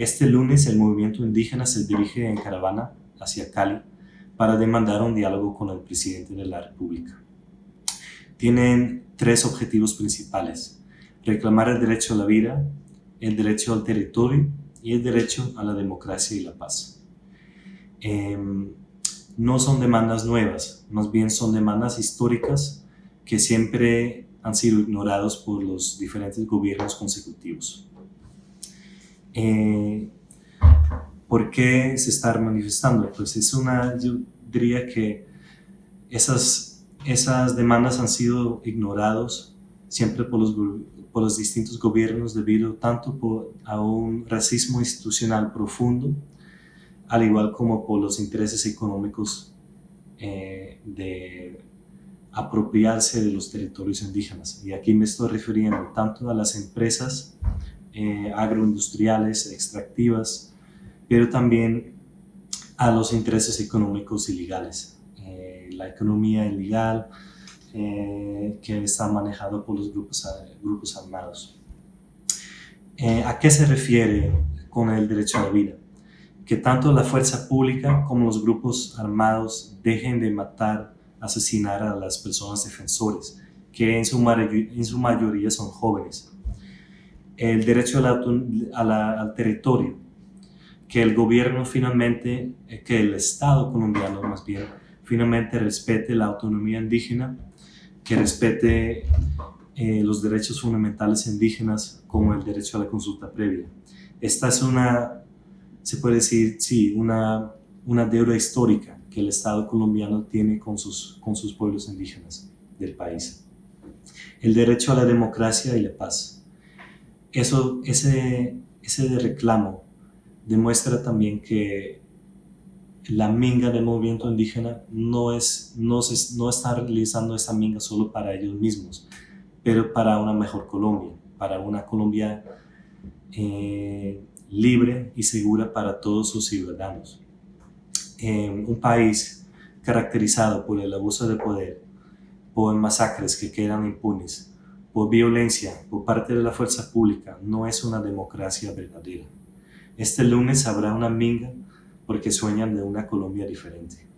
Este lunes el movimiento indígena se dirige en caravana hacia Cali para demandar un diálogo con el presidente de la República. Tienen tres objetivos principales. Reclamar el derecho a la vida, el derecho al territorio y el derecho a la democracia y la paz. Em, no son demandas nuevas, más bien son demandas históricas que siempre han sido ignorados por los diferentes gobiernos consecutivos. Eh, ¿Por qué se está manifestando? Pues es una, yo diría que esas, esas demandas han sido ignorados siempre por los, por los distintos gobiernos debido tanto por, a un racismo institucional profundo, al igual como por los intereses económicos eh, de apropiarse de los territorios indígenas. Y aquí me estoy refiriendo tanto a las empresas eh, agroindustriales, extractivas, pero también a los intereses económicos ilegales. Eh, la economía ilegal eh, que está manejada por los grupos, grupos armados. ¿A qué se refiere con el derecho a la vida? Que tanto la fuerza pública como los grupos armados dejen de matar asesinar a las personas defensores, que en su mayoría son jóvenes. El derecho al territorio, que el gobierno finalmente, eh, que el Estado colombiano más bien, finalmente respete la autonomía indígena, que respete eh, los derechos fundamentales indígenas como el derecho a la consulta previa. Esta es una, se puede decir, sí, una, una deuda histórica que el Estado colombiano tiene con sus, con sus pueblos indígenas del país. El derecho a la democracia y la paz. Eso, ese, ese reclamo demuestra también que la minga del movimiento indígena no, es, no, no está realizando esa minga solo para ellos mismos, pero para una mejor Colombia, para una Colombia eh, libre y segura para todos sus ciudadanos. En un país caracterizado por el abuso de poder, por masacres que quedan impunes, por violencia por parte de la fuerza pública, no es una democracia verdadera. Este lunes habrá una minga porque sueñan de una Colombia diferente.